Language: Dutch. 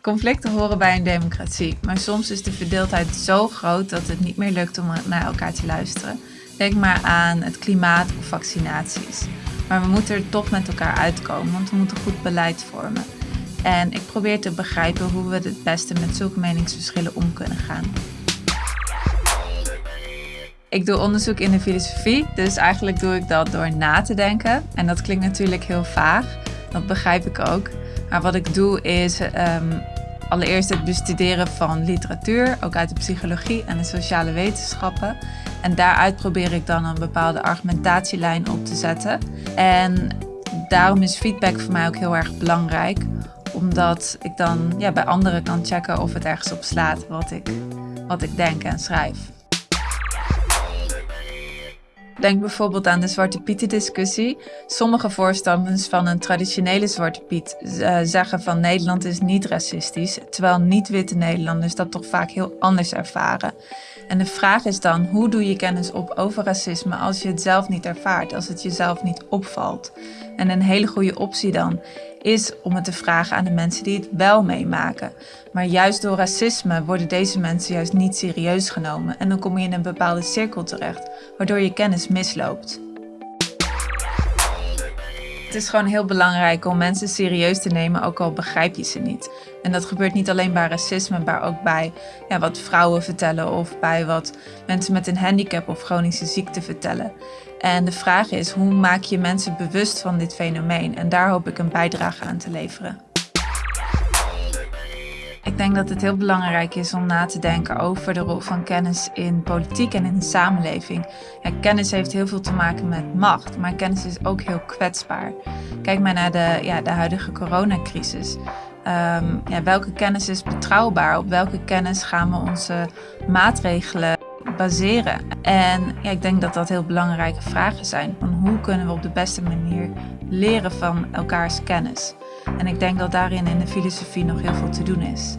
Conflicten horen bij een democratie, maar soms is de verdeeldheid zo groot dat het niet meer lukt om naar elkaar te luisteren. Denk maar aan het klimaat of vaccinaties. Maar we moeten er toch met elkaar uitkomen, want we moeten goed beleid vormen. En ik probeer te begrijpen hoe we het beste met zulke meningsverschillen om kunnen gaan. Ik doe onderzoek in de filosofie, dus eigenlijk doe ik dat door na te denken. En dat klinkt natuurlijk heel vaag, dat begrijp ik ook. Maar wat ik doe is um, allereerst het bestuderen van literatuur, ook uit de psychologie en de sociale wetenschappen. En daaruit probeer ik dan een bepaalde argumentatielijn op te zetten. En daarom is feedback voor mij ook heel erg belangrijk, omdat ik dan ja, bij anderen kan checken of het ergens op slaat wat ik, wat ik denk en schrijf. Denk bijvoorbeeld aan de Zwarte Pieten discussie. Sommige voorstanders van een traditionele Zwarte Piet uh, zeggen van Nederland is niet racistisch, terwijl niet-witte Nederlanders dat toch vaak heel anders ervaren. En de vraag is dan, hoe doe je kennis op over racisme als je het zelf niet ervaart, als het jezelf niet opvalt? En een hele goede optie dan is om het te vragen aan de mensen die het wel meemaken. Maar juist door racisme worden deze mensen juist niet serieus genomen en dan kom je in een bepaalde cirkel terecht, waardoor je kennis misloopt. Het is gewoon heel belangrijk om mensen serieus te nemen, ook al begrijp je ze niet. En dat gebeurt niet alleen bij racisme, maar ook bij ja, wat vrouwen vertellen of bij wat mensen met een handicap of chronische ziekte vertellen. En de vraag is, hoe maak je mensen bewust van dit fenomeen? En daar hoop ik een bijdrage aan te leveren. Ik denk dat het heel belangrijk is om na te denken over de rol van kennis in politiek en in de samenleving. Kennis heeft heel veel te maken met macht, maar kennis is ook heel kwetsbaar. Kijk maar naar de, ja, de huidige coronacrisis. Um, ja, welke kennis is betrouwbaar? Op welke kennis gaan we onze maatregelen baseren? En ja, ik denk dat dat heel belangrijke vragen zijn. Van hoe kunnen we op de beste manier leren van elkaars kennis? En ik denk dat daarin in de filosofie nog heel veel te doen is.